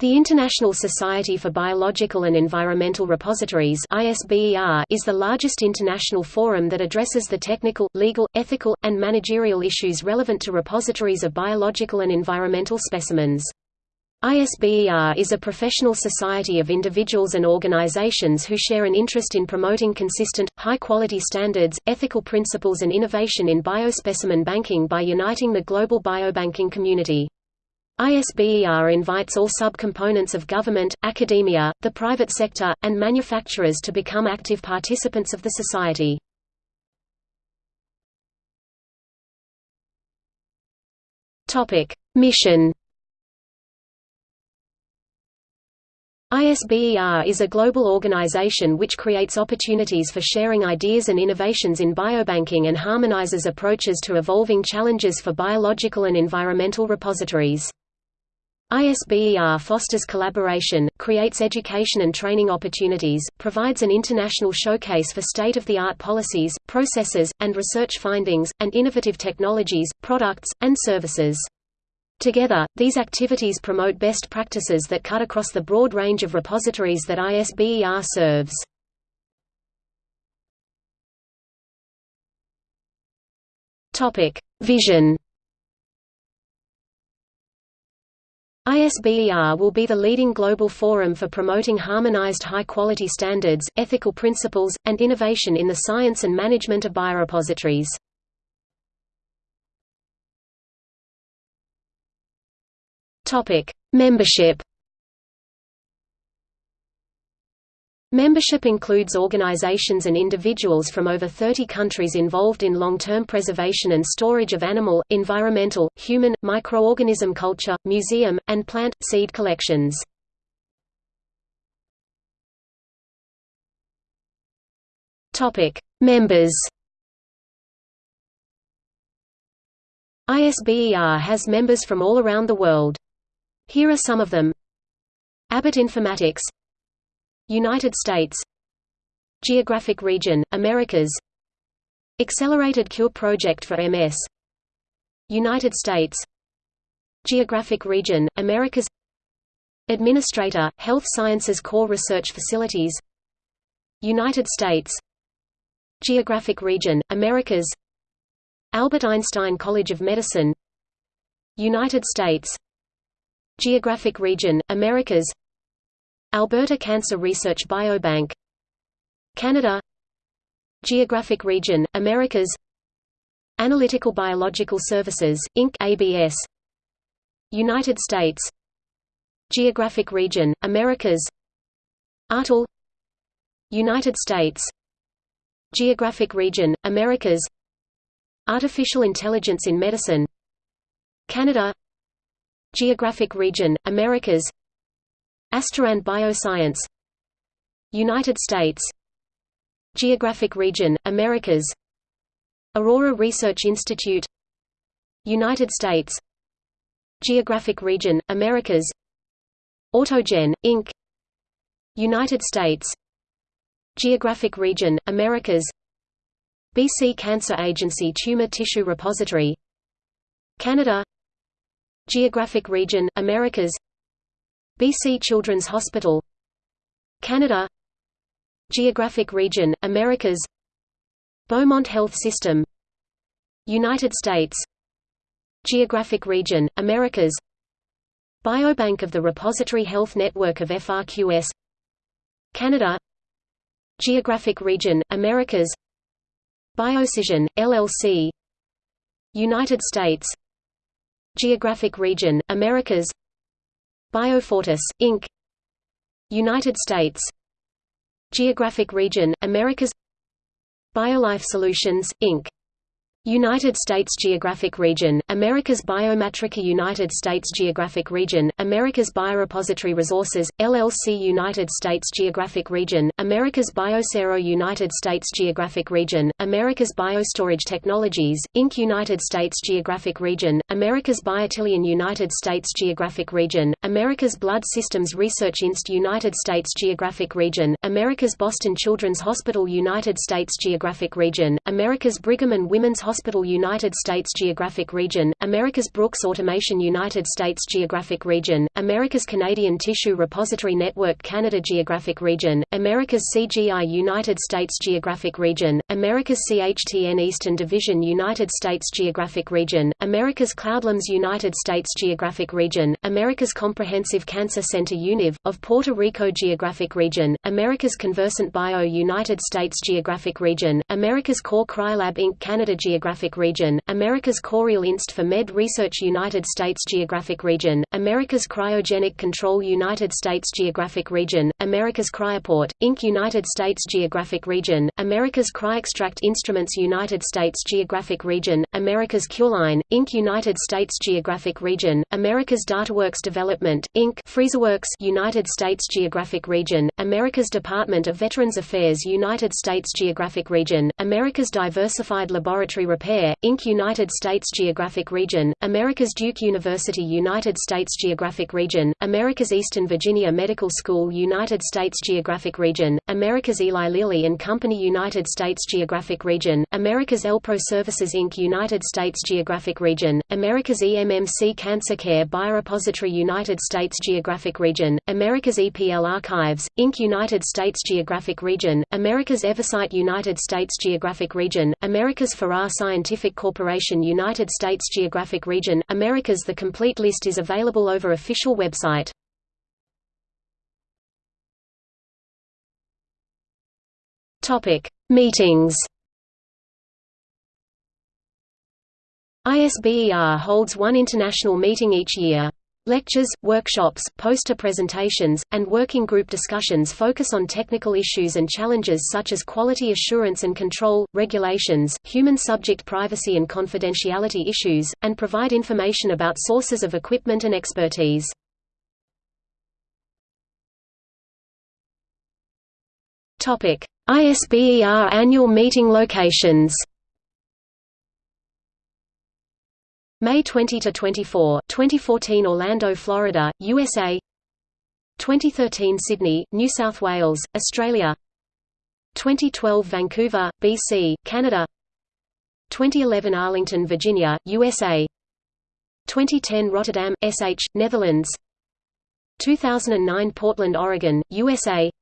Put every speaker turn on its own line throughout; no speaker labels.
The International Society for Biological and Environmental Repositories is the largest international forum that addresses the technical, legal, ethical, and managerial issues relevant to repositories of biological and environmental specimens. ISBER is a professional society of individuals and organizations who share an interest in promoting consistent, high-quality standards, ethical principles and innovation in biospecimen banking by uniting the global biobanking community. ISBER invites all subcomponents of government, academia, the private sector, and manufacturers to become active participants of the society. Mission ISBER is a global organization which creates opportunities for sharing ideas and innovations in biobanking and harmonizes approaches to evolving challenges for biological and environmental repositories. ISBER fosters collaboration, creates education and training opportunities, provides an international showcase for state-of-the-art policies, processes, and research findings, and innovative technologies, products, and services. Together, these activities promote best practices that cut across the broad range of repositories that ISBER serves. Vision ISBER will be the leading global forum for promoting harmonized high-quality standards, ethical principles, and innovation in the science and management of biorepositories. Membership Membership includes organizations and individuals from over 30 countries involved in long-term preservation and storage of animal, environmental, human, microorganism culture, museum, and plant, seed collections. Members ISBER has members from all around the world. Here are some of them Abbott Informatics United States Geographic region, Americas Accelerated Cure Project for MS United States Geographic region, Americas Administrator, Health Sciences Core Research Facilities United States Geographic region, Americas Albert Einstein College of Medicine United States Geographic region, Americas Alberta Cancer Research Biobank Canada Geographic region, Americas Analytical Biological Services, Inc. ABS United States Geographic region, Americas ARTL United States Geographic region, Americas Artificial Intelligence in Medicine Canada Geographic region, Americas Asterand Bioscience. United States. Geographic region, Americas. Aurora Research Institute. United States. Geographic region, Americas. Autogen, Inc. United States. Geographic region, Americas. BC Cancer Agency Tumor Tissue Repository. Canada. Geographic region, Americas BC Children's Hospital Canada Geographic region, Americas Beaumont Health System United States Geographic region, Americas Biobank of the Repository Health Network of FRQS Canada Geographic region, Americas Biocision, LLC United States Geographic region, Americas Biofortis, Inc. United States Geographic region, Americas BioLife Solutions, Inc. United States Geographic Region, America's Biometrica United States Geographic Region, America's Biorepository Resources, LLC United States Geographic Region, America's Biocero United States Geographic Region, America's Biostorage Technologies, Inc. United States Geographic Region, America's Biotillion United States Geographic Region, America's Blood Systems Research Inst. United States Geographic Region, America's Boston Children's Hospital United States Geographic Region, America's Brigham and Women's Hospital Hospital United States Geographic Region, America's Brooks Automation United States Geographic Region, America's Canadian Tissue Repository Network Canada Geographic Region, America's CGI United States Geographic Region, America's CHTN Eastern Division United States Geographic Region, America's Cloudlands United States Geographic Region, America's Comprehensive Cancer Center UNIV, of Puerto Rico Geographic Region, America's Conversant Bio United States Geographic Region, America's Core Cryolab Inc. Canada Geographic Region, America's Coriell Inst for Med Research United States Geographic Region, America's Cryogenic Control United States Geographic Region, America's Cryoport, Inc. United States Geographic Region, America's CryoXtract Instruments United States Geographic Region, America's Cureline, Inc. United States Geographic Region, America's DataWorks Development, Inc. FreezerWorks United States Geographic Region, America's Department of Veterans Affairs United States Geographic Region, America's Diversified Laboratory Repair, Inc. United States Geographic Region, America's Duke University United States Geographic Region, America's Eastern Virginia Medical School United States Geographic Region, America's Eli Lilly and Company United States Geographic Region, America's ELPRO Services Inc. United States Geographic Region, America's EMMC Cancer Care Biorepository United States Geographic Region, America's EPL Archives, Inc. United States Geographic Region, America's Eversight United States Geographic Region, America's Farrar Scientific Corporation United States Geographic Region, America's The complete list is available over official website. Meetings. ISBER holds one international meeting each year. Lectures, workshops, poster presentations, and working group discussions focus on technical issues and challenges such as quality assurance and control, regulations, human subject privacy and confidentiality issues, and provide information about sources of equipment and expertise. ISBER annual meeting locations May 20 to 24, 2014 Orlando, Florida, USA. 2013 Sydney, New South Wales, Australia. 2012 Vancouver, BC, Canada. 2011 Arlington, Virginia, USA. 2010 Rotterdam, SH, Netherlands. 2009 Portland, Oregon, USA.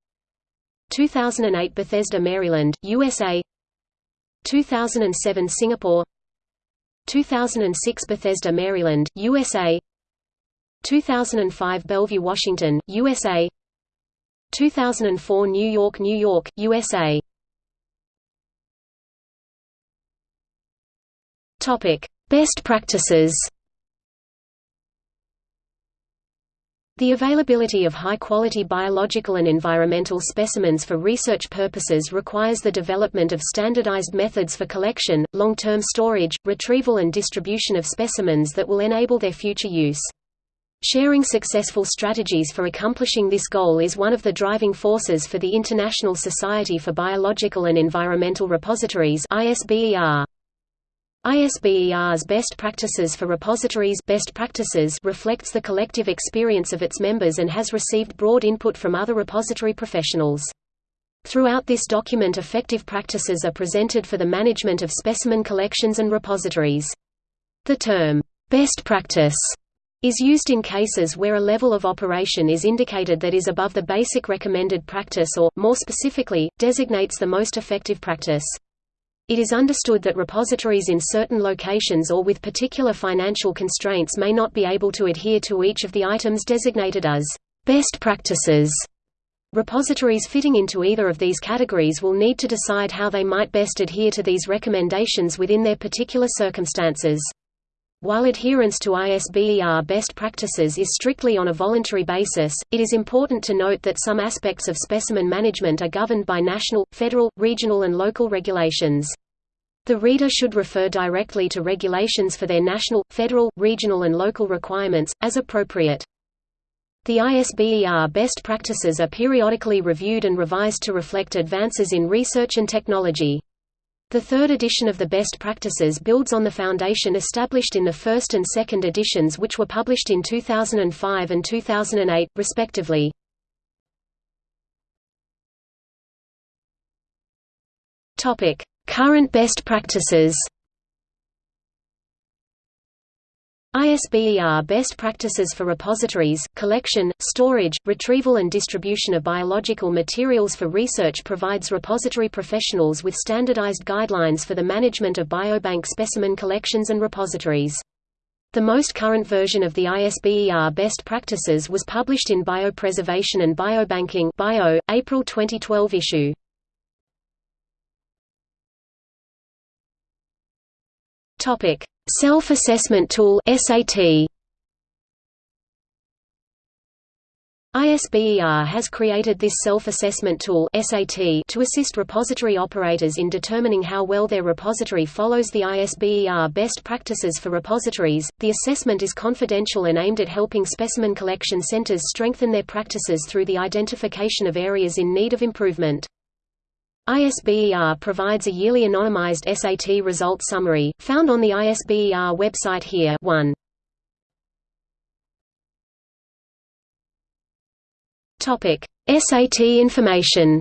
2008 Bethesda, Maryland, USA. 2007 Singapore 2006 Bethesda, Maryland, USA 2005 Bellevue, Washington, USA 2004 New York, New York, USA Best practices The availability of high-quality biological and environmental specimens for research purposes requires the development of standardized methods for collection, long-term storage, retrieval and distribution of specimens that will enable their future use. Sharing successful strategies for accomplishing this goal is one of the driving forces for the International Society for Biological and Environmental Repositories ISBER. ISBER's best practices for repositories best practices reflects the collective experience of its members and has received broad input from other repository professionals. Throughout this document effective practices are presented for the management of specimen collections and repositories. The term, best practice, is used in cases where a level of operation is indicated that is above the basic recommended practice or, more specifically, designates the most effective practice. It is understood that repositories in certain locations or with particular financial constraints may not be able to adhere to each of the items designated as best practices. Repositories fitting into either of these categories will need to decide how they might best adhere to these recommendations within their particular circumstances. While adherence to ISBER best practices is strictly on a voluntary basis, it is important to note that some aspects of specimen management are governed by national, federal, regional and local regulations. The reader should refer directly to regulations for their national, federal, regional and local requirements, as appropriate. The ISBER best practices are periodically reviewed and revised to reflect advances in research and technology. The third edition of the Best Practices builds on the foundation established in the first and second editions which were published in 2005 and 2008, respectively. Current best practices ISBER Best Practices for Repositories, Collection, Storage, Retrieval and Distribution of Biological Materials for Research provides repository professionals with standardized guidelines for the management of biobank specimen collections and repositories. The most current version of the ISBER best practices was published in Biopreservation and Biobanking Bio, April 2012 issue. Topic: Self-assessment tool (SAT). ISBER has created this self-assessment tool (SAT) to assist repository operators in determining how well their repository follows the ISBER best practices for repositories. The assessment is confidential and aimed at helping specimen collection centers strengthen their practices through the identification of areas in need of improvement. ISBER provides a yearly anonymized SAT result summary, found on the ISBER website here 1. SAT information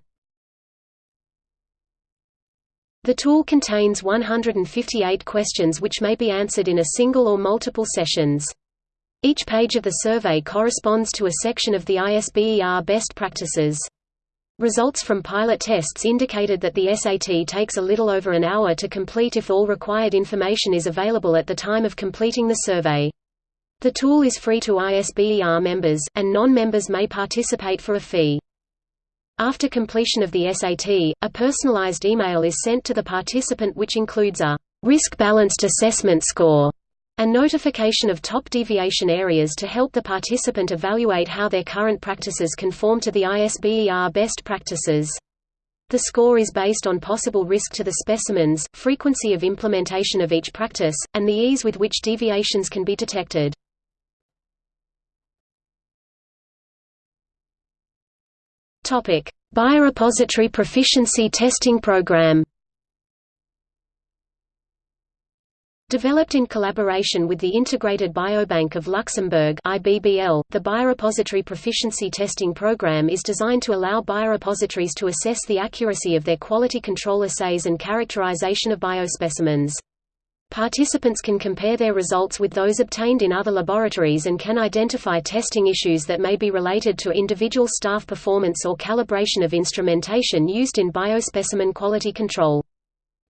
The tool contains 158 questions which may be answered in a single or multiple sessions. Each page of the survey corresponds to a section of the ISBER best practices. Results from pilot tests indicated that the SAT takes a little over an hour to complete if all required information is available at the time of completing the survey. The tool is free to ISBER members, and non-members may participate for a fee. After completion of the SAT, a personalized email is sent to the participant which includes a risk-balanced assessment score and notification of top deviation areas to help the participant evaluate how their current practices conform to the ISBER best practices. The score is based on possible risk to the specimens, frequency of implementation of each practice, and the ease with which deviations can be detected. Biorepository Proficiency Testing Program Developed in collaboration with the Integrated Biobank of Luxembourg IBBL, the Biorepository Proficiency Testing Program is designed to allow biorepositories to assess the accuracy of their quality control assays and characterization of biospecimens. Participants can compare their results with those obtained in other laboratories and can identify testing issues that may be related to individual staff performance or calibration of instrumentation used in biospecimen quality control.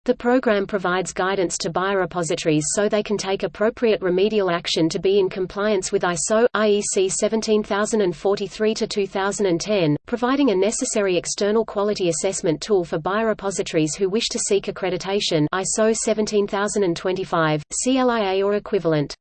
The program provides guidance to biorepositories so they can take appropriate remedial action to be in compliance with ISO, IEC 17043-2010, providing a necessary external quality assessment tool for biorepositories who wish to seek accreditation ISO 17025, CLIA or equivalent.